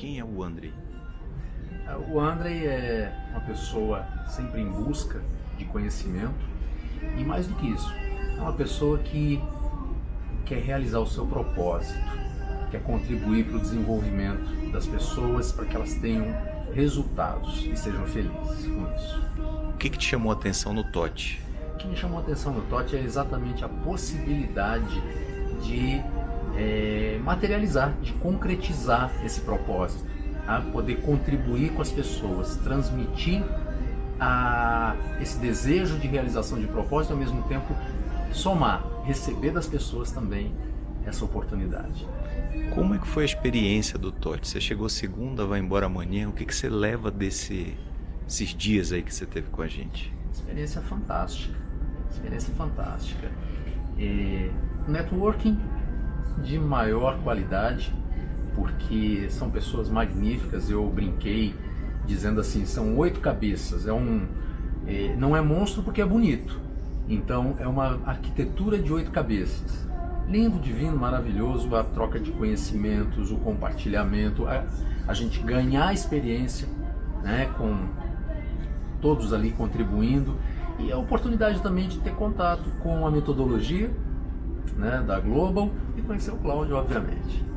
Quem é o Andrei? O Andrei é uma pessoa sempre em busca de conhecimento e mais do que isso, é uma pessoa que quer realizar o seu propósito, quer contribuir para o desenvolvimento das pessoas para que elas tenham resultados e sejam felizes com isso. O que, que te chamou a atenção no TOT? O que me chamou a atenção no TOT é exatamente a possibilidade de é, materializar, de concretizar esse propósito, a poder contribuir com as pessoas, transmitir a, esse desejo de realização de propósito, ao mesmo tempo somar, receber das pessoas também essa oportunidade. Como é que foi a experiência do TOT? Você chegou segunda, vai embora amanhã, o que, que você leva desse, desses dias aí que você teve com a gente? Experiência fantástica, experiência fantástica. E networking de maior qualidade, porque são pessoas magníficas. Eu brinquei dizendo assim, são oito cabeças. É um, é, não é monstro porque é bonito. Então é uma arquitetura de oito cabeças. Lindo, divino, maravilhoso, a troca de conhecimentos, o compartilhamento, a, a gente ganhar experiência, né, com todos ali contribuindo e a oportunidade também de ter contato com a metodologia né, da Global e conhecer o Cláudio, obviamente.